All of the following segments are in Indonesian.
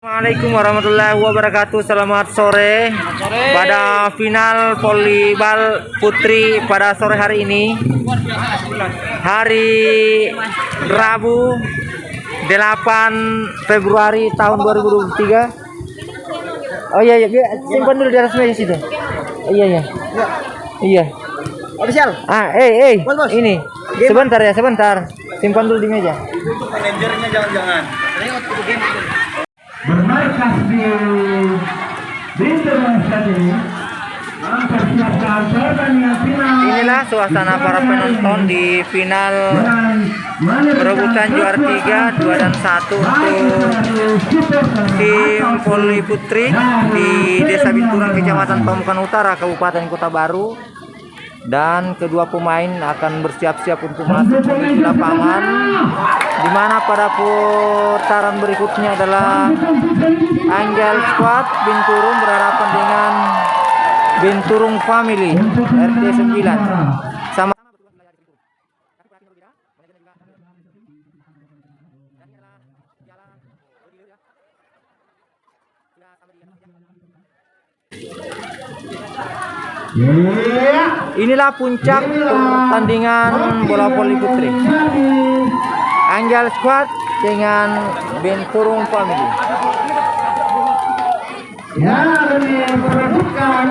Assalamualaikum warahmatullahi wabarakatuh. Selamat sore. Pada final volleyball putri pada sore hari ini. Hari Rabu 8 Februari tahun 2023. Oh iya iya, Bi. simpan dulu di atas meja situ. Oh, iya iya. Iya. Official. Ah, eh eh. Ini. Sebentar ya, sebentar. Simpan dulu di meja. Manajernya jangan-jangan. Bermarkas di Bintang Stadium mempersiapkan pertandingan final. Inilah suasana para penonton di final perebutan juara 3, 2 dan 1 untuk tim voli putri di Desa Binturang, Kecamatan Pamukan Utara, Kabupaten Kota Baru. Dan kedua pemain akan bersiap-siap untuk masuk menuju lapangan. Di mana pada putaran berikutnya adalah Angel Squad Binturung berhadapan dengan Binturung Family RT 9 sama Inilah puncak pertandingan bola voli putri. Angel Squad dengan Binturung Family. yang diperebutkan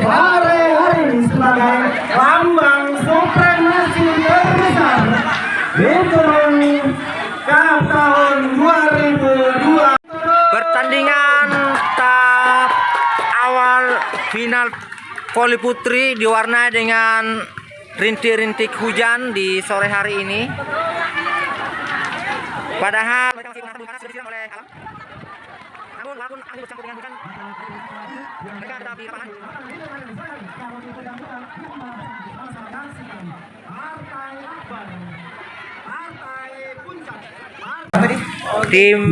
sore hari sebagai lambang supremasi terbesar Bintang Cup voli putri diwarnai dengan rintik-rintik hujan di sore hari ini. Padahal. Tim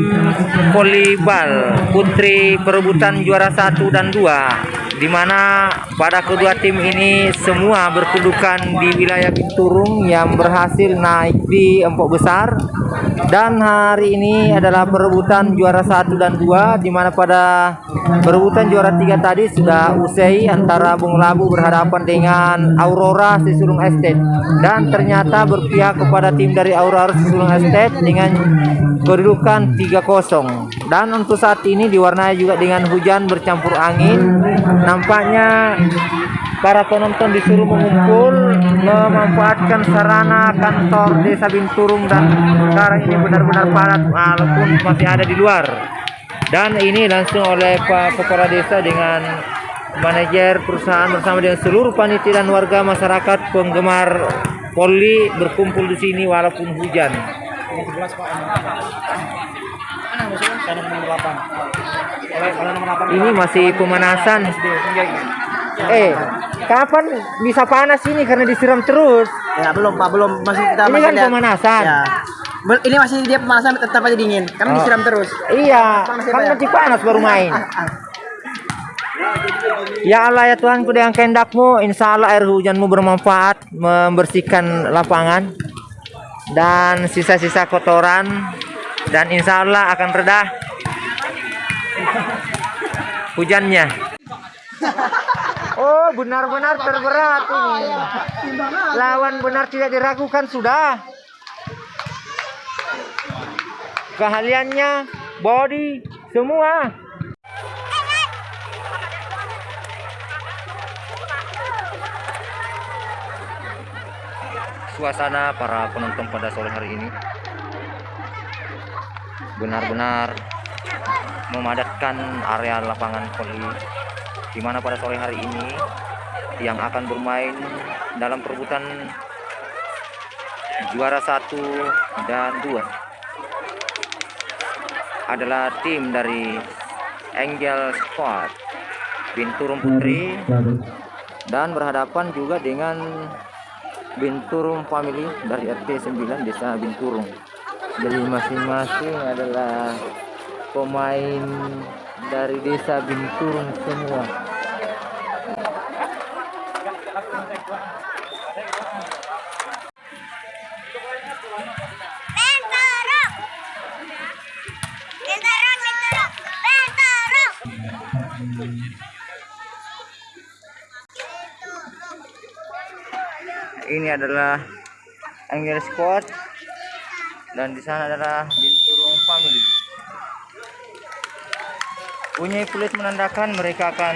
volleyball putri perebutan juara 1 dan 2 di mana pada kedua tim ini semua berkedudukan di wilayah Binturung yang berhasil naik di empok besar. Dan hari ini adalah perebutan juara 1 dan 2 di mana pada perebutan juara 3 tadi sudah usai antara Bung Labu berhadapan dengan Aurora Sisulung Estate. Dan ternyata berpihak kepada tim dari Aurora Sisulung Estate dengan kedudukan 3-0 dan untuk saat ini diwarnai juga dengan hujan bercampur angin nampaknya para penonton disuruh mengumpul memanfaatkan sarana kantor desa Binturung dan sekarang ini benar-benar padat walaupun masih ada di luar. Dan ini langsung oleh Pak Kepala Desa dengan manajer perusahaan bersama dengan seluruh panitia dan warga masyarakat penggemar poli berkumpul di sini walaupun hujan. Ini masih pemanasan. Eh, kapan bisa panas ini karena disiram terus? Ya belum Pak, belum masih kita Ini masih kan lihat. pemanasan. Ya. Ini masih dia pemanasan tetap aja dingin. Karena Oh. disiram terus. Iya, ya, kan ya? masih panas baru main. Ah, ah. Ya Allah ya Tuhanku dengan kehendakmu Insya Allah air hujanmu bermanfaat Membersihkan lapangan Dan sisa-sisa kotoran Dan insya Allah akan reda Hujannya. Oh benar-benar terberat ini. Lawan benar tidak diragukan sudah. Keahliannya Body Semua. Suasana para penonton pada sore hari ini benar-benar memadatkan area lapangan voli di mana pada sore hari ini yang akan bermain dalam perebutan juara satu dan dua adalah tim dari Angel Squad Binturung Putri dan berhadapan juga dengan Binturung Family dari RT 9 Desa Binturung. Jadi masing-masing adalah pemain dari desa Binturung semua. Ini adalah Angel Squad dan di sana adalah Bunyi kulit menandakan mereka akan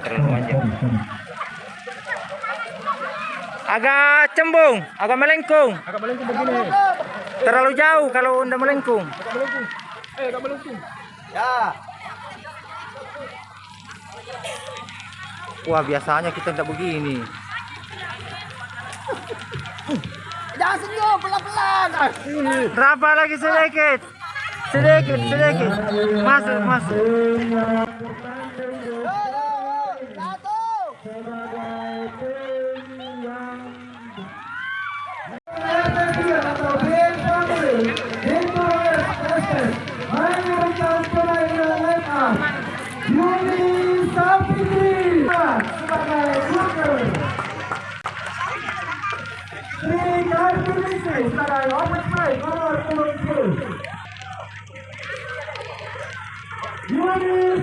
nggak terlalu panjang. Agak cembung agak melengkung. Agak melengkung begini terlalu jauh kalau udah melengkung. Agak melengkung eh agak melengkung ya wah biasanya kita tidak begini. Jangan senyum pelan-pelan. Berapa lagi sedikit. Sedikit sedikit. Masuk masuk. play, Sarai, open. You are the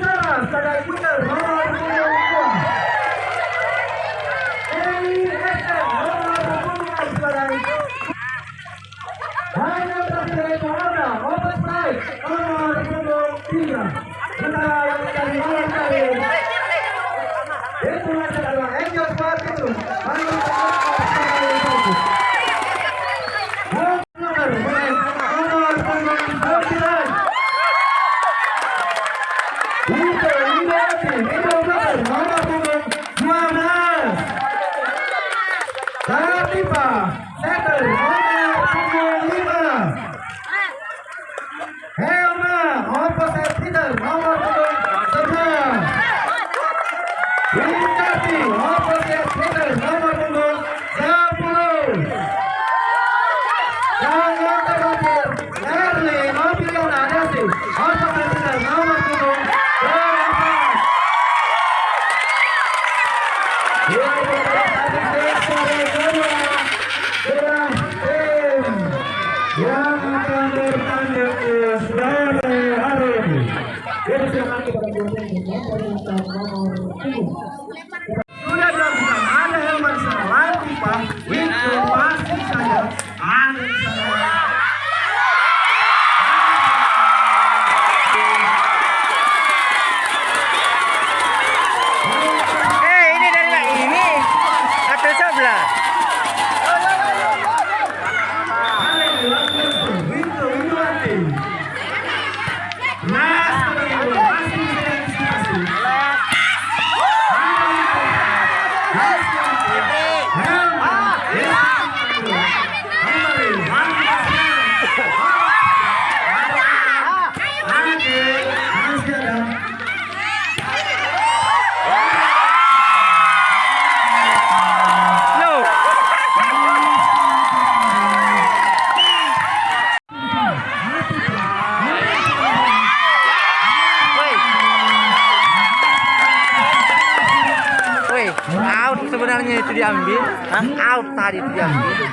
assaltarem de filha.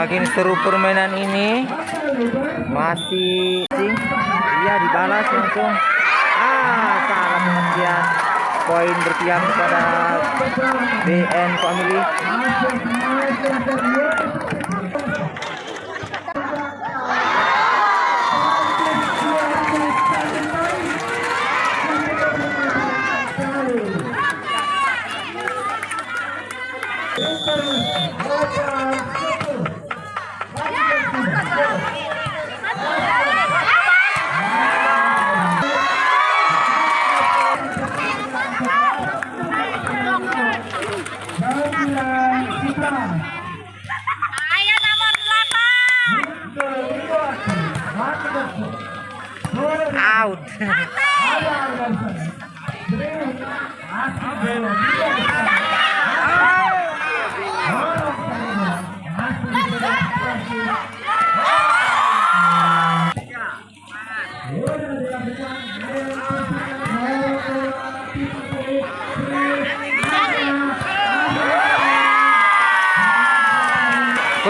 Semakin seru permainan ini. Masih. Iya dibalas langsung. Ah, salah pengertian. Poin berpihak kepada BN Family. Nomor 8. Out.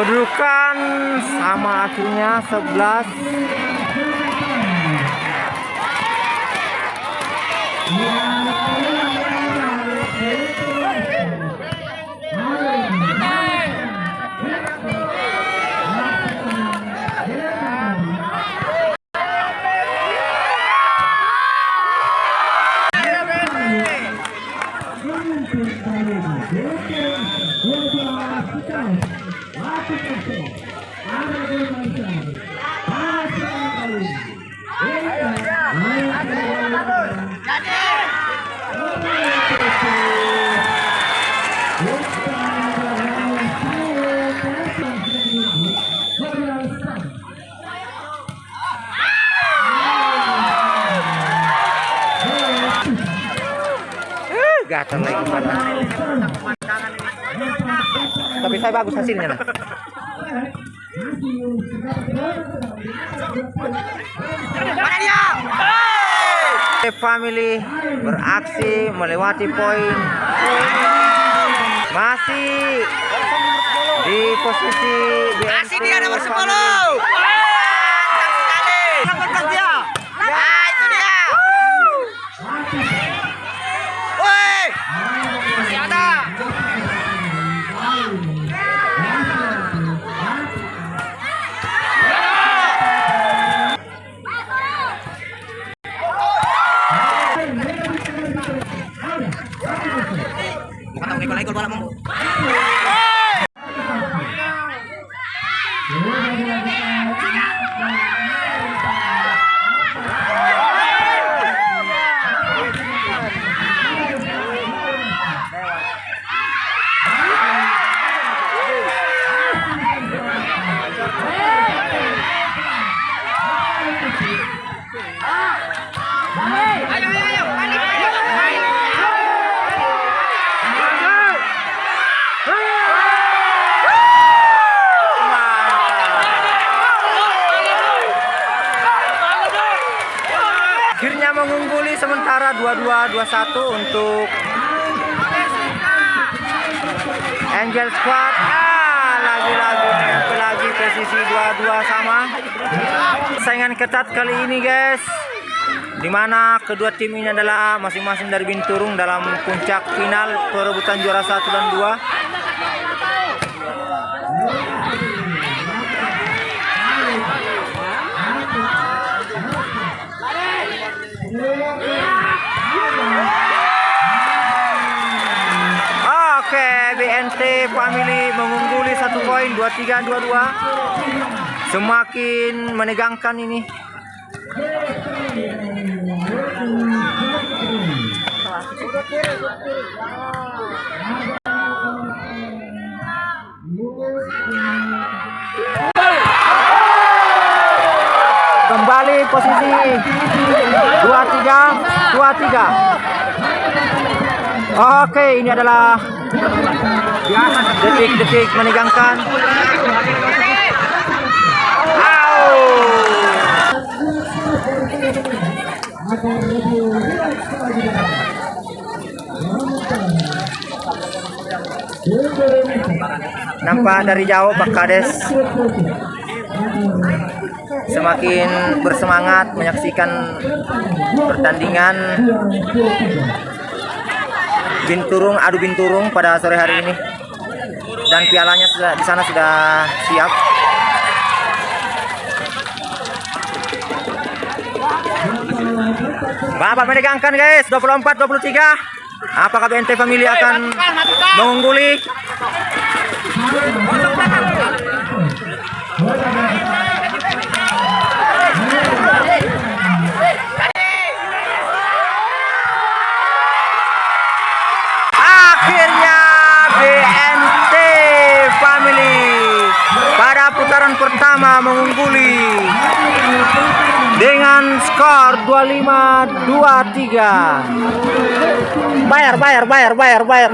Kedudukan sama akhirnya 11 Eh, gatal lagi pada. Tapi saya bagus hasilnya lah. Family beraksi melewati poin. Masih di posisi Masih dia nomor 10. Ya, itu dia. Woi. Masih ada. Akhirnya mengungguli sementara 22-21 untuk Angel Squad. Ah, lagi-lagi lagi posisi 22 sama. Saingan ketat kali ini, guys. Di mana kedua tim ini adalah masing-masing dari Binturung dalam puncak final perebutan juara 1 dan 2. Family mengungguli satu poin 23-22. Semakin menegangkan ini. Kembali posisi 23 23. Oke, ini adalah detik-detik menegangkan. Nampak dari jauh Pak Kades. Semakin bersemangat menyaksikan pertandingan binturung adu binturung pada sore hari ini. Dan pialanya sudah di sana sudah siap. Bapak menegangkan guys. 24 23 apakah BNT Family akan mengungguli mengungguli dengan skor 25 23 bayar bayar bayar bayar bayar